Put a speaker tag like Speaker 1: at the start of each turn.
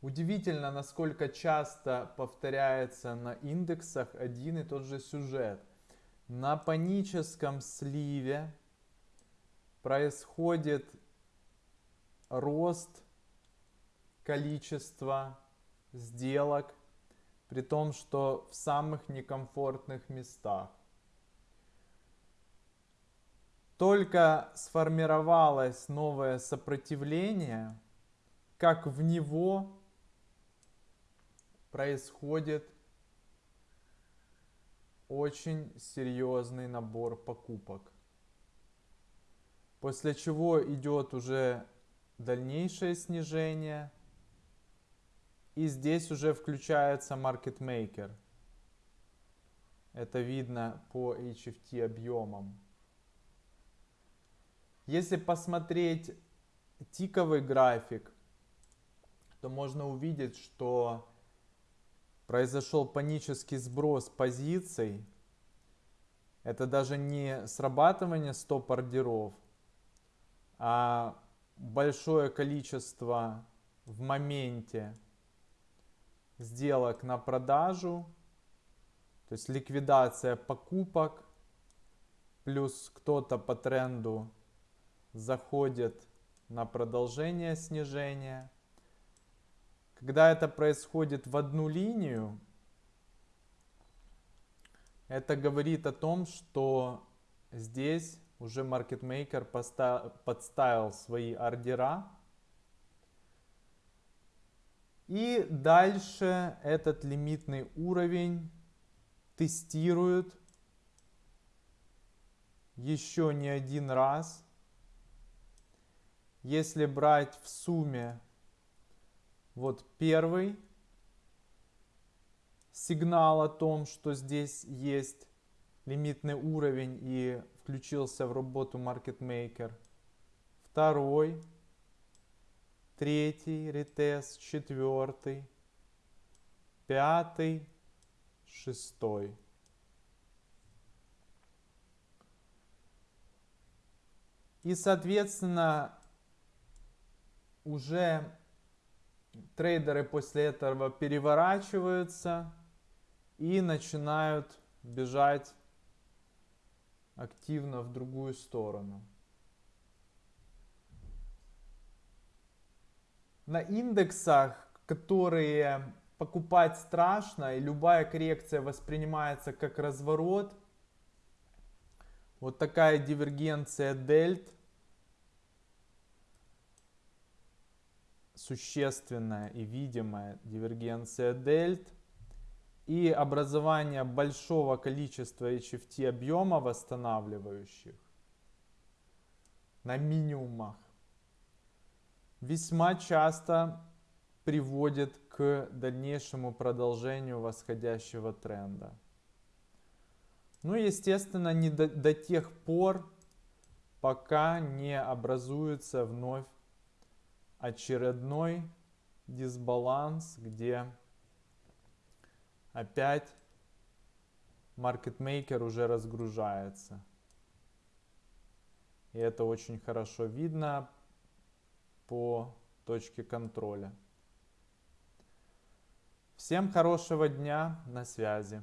Speaker 1: Удивительно, насколько часто повторяется на индексах один и тот же сюжет. На паническом сливе происходит рост количества сделок, при том, что в самых некомфортных местах. Только сформировалось новое сопротивление, как в него происходит очень серьезный набор покупок. После чего идет уже дальнейшее снижение. И здесь уже включается market maker. Это видно по HFT объемам. Если посмотреть тиковый график, то можно увидеть, что произошел панический сброс позиций. Это даже не срабатывание стоп-ордеров, а большое количество в моменте сделок на продажу, то есть ликвидация покупок, плюс кто-то по тренду заходит на продолжение снижения – когда это происходит в одну линию, это говорит о том, что здесь уже маркетмейкер подставил свои ордера. И дальше этот лимитный уровень тестируют еще не один раз. Если брать в сумме вот первый сигнал о том, что здесь есть лимитный уровень и включился в работу Market Maker. Второй, третий ретест, четвертый, пятый, шестой. И, соответственно, уже трейдеры после этого переворачиваются и начинают бежать активно в другую сторону. На индексах, которые покупать страшно, и любая коррекция воспринимается как разворот, вот такая дивергенция дельт существенная и видимая дивергенция дельт и образование большого количества HFT объема восстанавливающих на минимумах весьма часто приводит к дальнейшему продолжению восходящего тренда. Ну, естественно, не до, до тех пор, пока не образуется вновь очередной дисбаланс, где опять маркетмейкер уже разгружается. И это очень хорошо видно по точке контроля. Всем хорошего дня, на связи.